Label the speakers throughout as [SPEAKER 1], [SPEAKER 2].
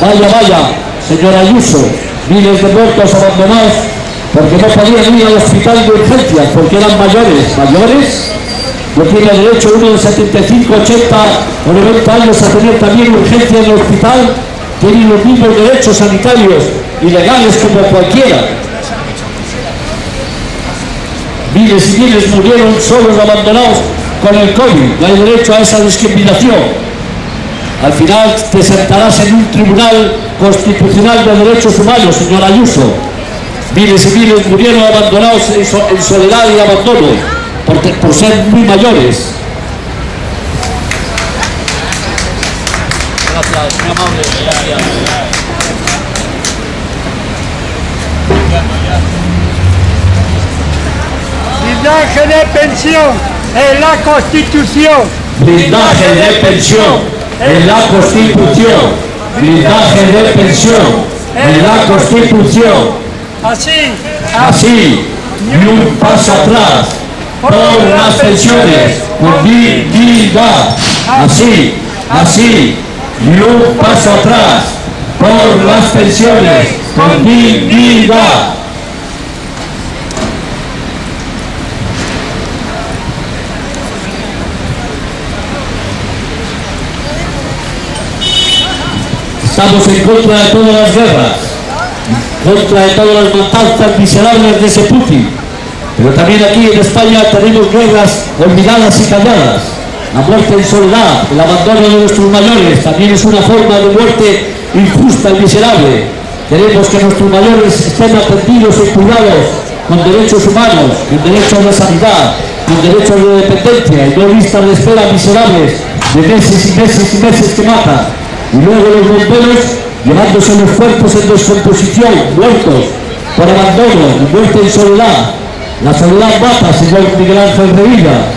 [SPEAKER 1] Vaya, vaya, señora Ayuso, miles de muertos abandonados porque no podían ir al hospital de urgencias porque eran mayores. ¿Mayores? No tiene derecho uno de 75, 80 o 90 años a tener también urgencia en el hospital. Tienen los mismos derechos sanitarios y legales como cualquiera. Miles y miles murieron solos, abandonados con el COVID. No hay derecho a esa discriminación. Al final te sentarás en un tribunal constitucional de derechos humanos, señor Ayuso. Miles y miles murieron abandonados en, so- en soledad y abandono por, por ser muy mayores.
[SPEAKER 2] Blindaje de pensión en la Constitución.
[SPEAKER 1] Blindaje de pensión en la Constitución. Blindaje de pensión en la Constitución.
[SPEAKER 2] Así,
[SPEAKER 1] Así, ni un paso atrás por las pensiones con dignidad. Así, así, ni un paso atrás por las pensiones con dignidad. Estamos en contra de todas las guerras, contra de todas las matanzas miserables de ese Putin. Pero también aquí en España tenemos guerras olvidadas y calladas. La muerte en soledad, el abandono de nuestros mayores, también es una forma de muerte injusta y miserable. Queremos que nuestros mayores estén atendidos y cuidados con derechos humanos, con derechos de sanidad, con derechos de dependencia y no listas de espera miserables de meses y meses y meses que matan. Y luego los bomberos llevándose los cuerpos en descomposición, muertos por abandono muerte en soledad. La soledad mata, señor Miguel Ángel Revilla.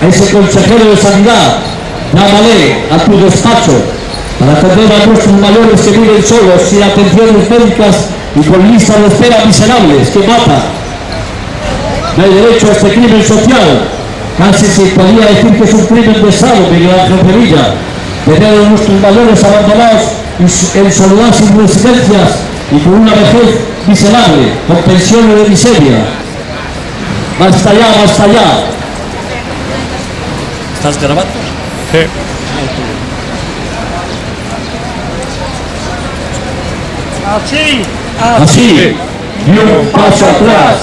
[SPEAKER 1] A ese consejero de sanidad, llámale a tu despacho para atender a nuestros mayores que viven solos, sin atenciones médicas y con listas de espera miserables que matan. No hay derecho a este crimen social. Casi se podría decir que es un crimen de Estado, Miguel Ángel Revilla. Tener a nuestros mayores abandonados y en soledad sin residencias y con una vejez miserable, con pensiones de miseria. Basta ya, basta ya. ¿Estás grabando?
[SPEAKER 2] así,
[SPEAKER 1] Así, ni un paso atrás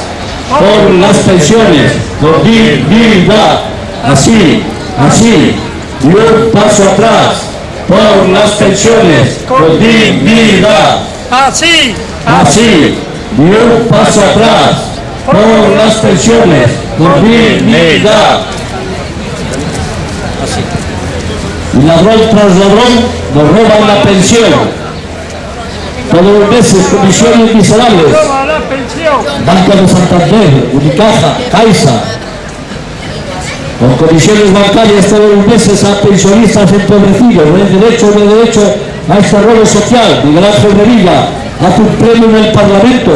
[SPEAKER 1] por las pensiones, con dignidad. Así, así, ni un paso atrás por las pensiones, con dignidad.
[SPEAKER 2] así,
[SPEAKER 1] Así, ni un paso atrás por las pensiones, con dignidad. Y ladrón tras ladrón nos roban la pensión. Todos los meses comisiones miserables.
[SPEAKER 2] toma la pensión.
[SPEAKER 1] Banco de Santander, Unicaja, Caixa, con comisiones bancarias todos los meses a pensionistas empobrecidos, no hay derecho, no hay derecho a este rol social. Miguel Ángel Revilla, haz un premio en el Parlamento.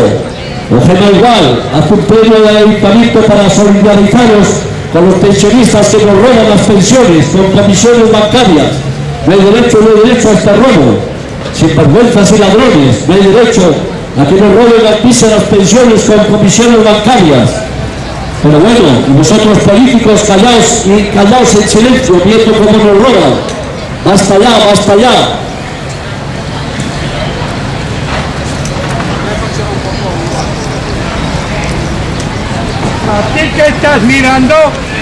[SPEAKER 1] Eugenio Igual, haz un premio del Ayuntamiento para solidarizaros con los pensionistas que nos roban las pensiones, con comisiones bancarias. No hay derecho, no hay derecho a este robo. Sin vergüenzas y ladrones, no hay derecho a que nos roben las las pensiones con comisiones bancarias. Pero bueno, vosotros políticos callaos y callaos en silencio, viendo cómo nos roban. Basta ya, basta ya.
[SPEAKER 2] A ti que estás mirando,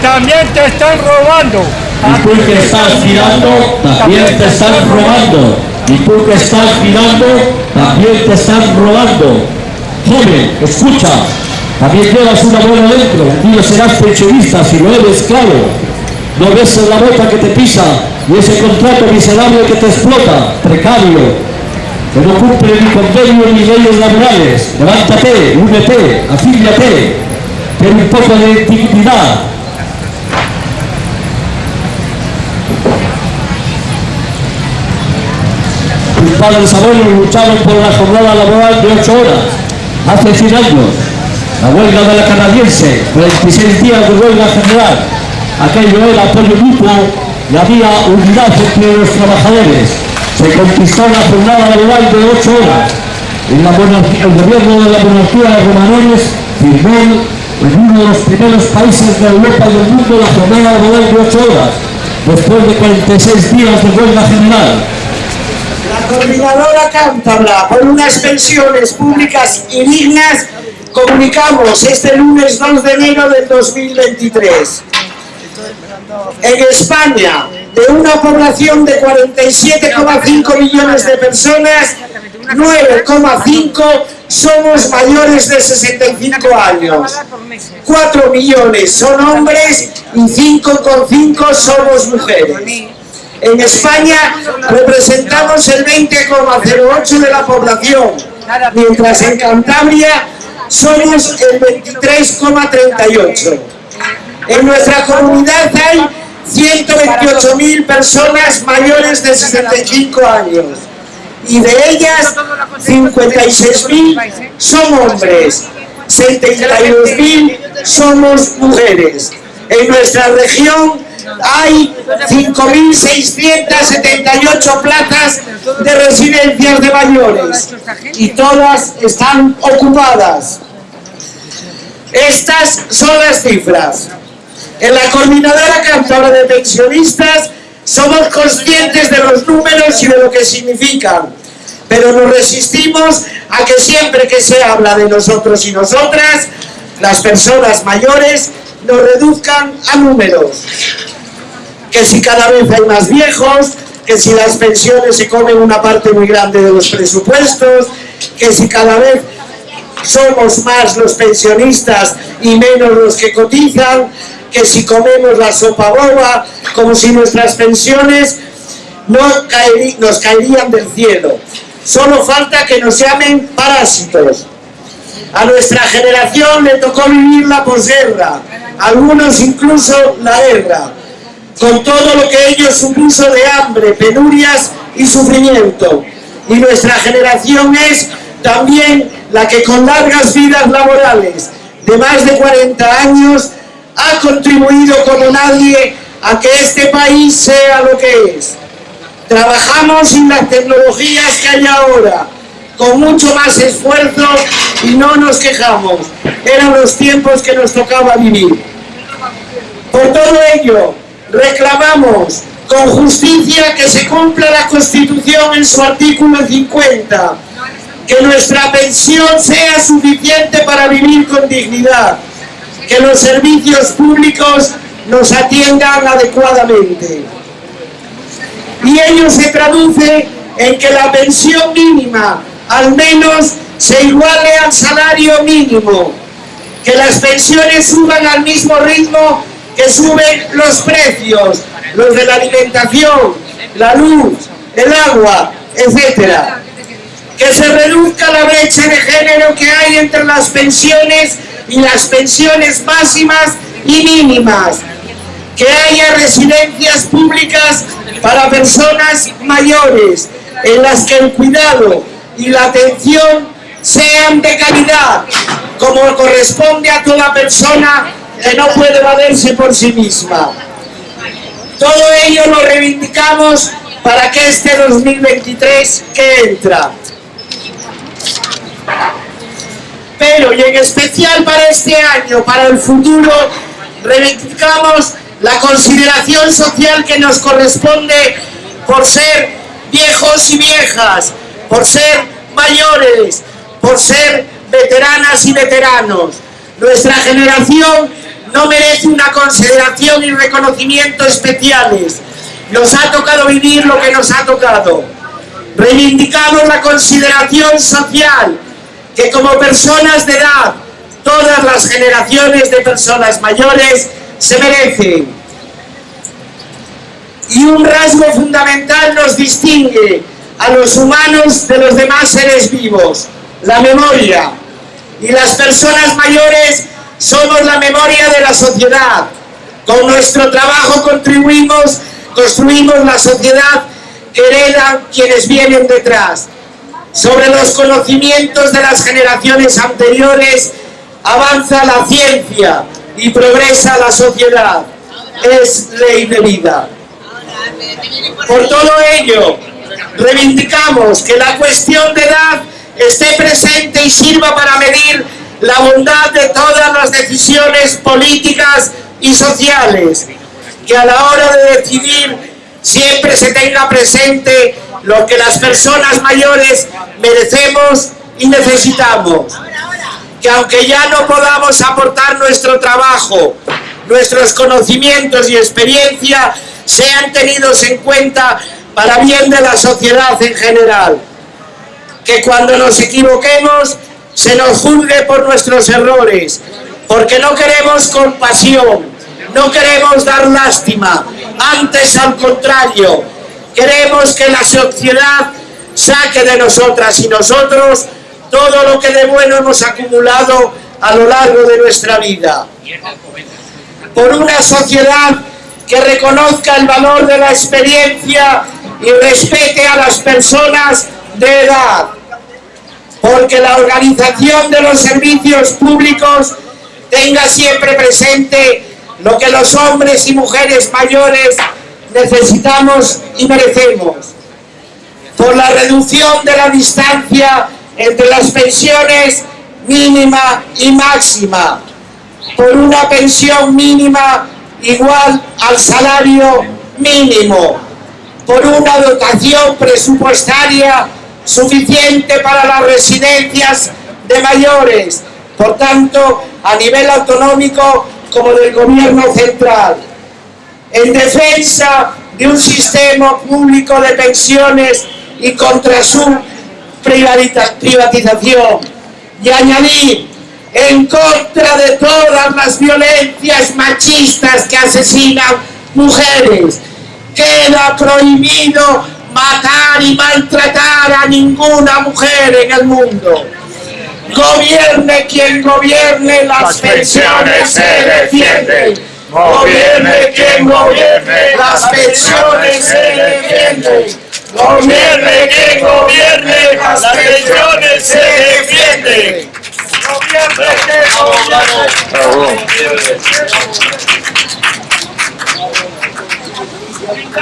[SPEAKER 2] también te están robando.
[SPEAKER 1] Y tú que estás mirando, también te están robando. Y tú que estás mirando, también te están robando. Joven, escucha, también llevas una buena dentro. Un día serás pensionista, si lo eres, claro. No ves la bota que te pisa y ese contrato miserable que te explota, precario, que no cumple ni convenio ni leyes laborales. Levántate, únete, afíliate, ten un poco de dignidad. Mis padres abuelos lucharon por la jornada laboral de 8 horas, hace 100 años. La huelga de la canadiense, 46 días de huelga general. Aquello era apoyo mutuo y había unidad entre los trabajadores. se conquistó la jornada laboral de 8 horas. En el gobierno de la monarquía de Romanones firmó en uno de los primeros países de Europa y del mundo la jornada laboral de 8 horas, después de 46 días de huelga general.
[SPEAKER 3] La coordinadora cántabra por unas pensiones públicas y dignas comunicamos este lunes 2 de enero del 2023. En España, de una población de 47,5 millones de personas, 9,5 somos mayores de 65 años. 4 millones son hombres y 5,5 somos mujeres. En España representamos el 20,08 de la población, mientras en Cantabria somos el 23,38. En nuestra comunidad hay 128.000 personas mayores de 65 años y de ellas 56.000 son hombres, 72.000 somos mujeres. En nuestra región hay 5.678 plazas de residencias de mayores y todas están ocupadas. Estas son las cifras. En la Coordinadora Cantabra de Pensionistas somos conscientes de los números y de lo que significan, pero nos resistimos a que siempre que se habla de nosotros y nosotras, las personas mayores nos reduzcan a números. Que si cada vez hay más viejos, que si las pensiones se comen una parte muy grande de los presupuestos, que si cada vez somos más los pensionistas y menos los que cotizan, que si comemos la sopa boba, como si nuestras pensiones no nos caerían del cielo. Solo falta que nos llamen parásitos. A nuestra generación le tocó vivir la posguerra, algunos incluso la guerra, con todo lo que ello supuso de hambre, penurias y sufrimiento. Y nuestra generación es también la que con largas vidas laborales de más de 40 años ha contribuido como nadie a que este país sea lo que es. Trabajamos sin las tecnologías que hay ahora, con mucho más esfuerzo y no nos quejamos. Eran los tiempos que nos tocaba vivir. Por todo ello, reclamamos con justicia que se cumpla la Constitución en su artículo 50, que nuestra pensión sea suficiente para vivir con dignidad, que los servicios públicos nos atiendan adecuadamente. Y ello se traduce en que la pensión mínima al menos se iguale al salario mínimo, que las pensiones suban al mismo ritmo que suben los precios, los de la alimentación, la luz, el agua, etcétera. Que se reduzca la brecha de género que hay entre las pensiones y las pensiones máximas y mínimas. Que haya residencias públicas para personas mayores en las que el cuidado y la atención sean de calidad, como corresponde a toda persona que no puede valerse por sí misma. Todo ello lo reivindicamos para que este 2023 que entra. Pero y en especial para este año, para el futuro, reivindicamos la consideración social que nos corresponde por ser viejos y viejas, por ser mayores, por ser veteranas y veteranos. Nuestra generación no merece una consideración y reconocimiento especiales. Nos ha tocado vivir lo que nos ha tocado. Reivindicamos la consideración social que como personas de edad, todas las generaciones de personas mayores se merecen. Y un rasgo fundamental nos distingue a los humanos de los demás seres vivos, la memoria. Y las personas mayores somos la memoria de la sociedad. Con nuestro trabajo contribuimos, construimos la sociedad que heredan quienes vienen detrás. Sobre los conocimientos de las generaciones anteriores avanza la ciencia y progresa la sociedad. Es ley de vida. Por todo ello, Reivindicamos que la cuestión de edad esté presente y sirva para medir la bondad de todas las decisiones políticas y sociales, que a la hora de decidir siempre se tenga presente lo que las personas mayores merecemos y necesitamos. Que aunque ya no podamos aportar nuestro trabajo, nuestros conocimientos y experiencia sean tenidos en cuenta para bien de la sociedad en general. Que cuando nos equivoquemos se nos juzgue por nuestros errores, porque no queremos compasión, no queremos dar lástima, antes al contrario, queremos que la sociedad saque de nosotras y nosotros todo lo que de bueno hemos acumulado a lo largo de nuestra vida. Por una sociedad que reconozca el valor de la experiencia y respete a las personas de edad, porque la organización de los servicios públicos tenga siempre presente lo que los hombres y mujeres mayores necesitamos y merecemos. Por la reducción de la distancia entre las pensiones mínima y máxima, por una pensión mínima igual al salario mínimo, por una dotación presupuestaria suficiente para las residencias de mayores, por tanto, a nivel autonómico como del gobierno central, en defensa de un sistema público de pensiones y contra su privatización, y añadir en contra de todas las violencias machistas que asesinan mujeres. Queda prohibido matar y maltratar a ninguna mujer en el mundo. Gobierne quien gobierne, las, las pensiones se defienden. Gobierne quien gobierne, las pensiones se defienden. Gobierne quien gobierne, las pensiones se defienden. Gobierne quien gobierne, las pensiones se defienden.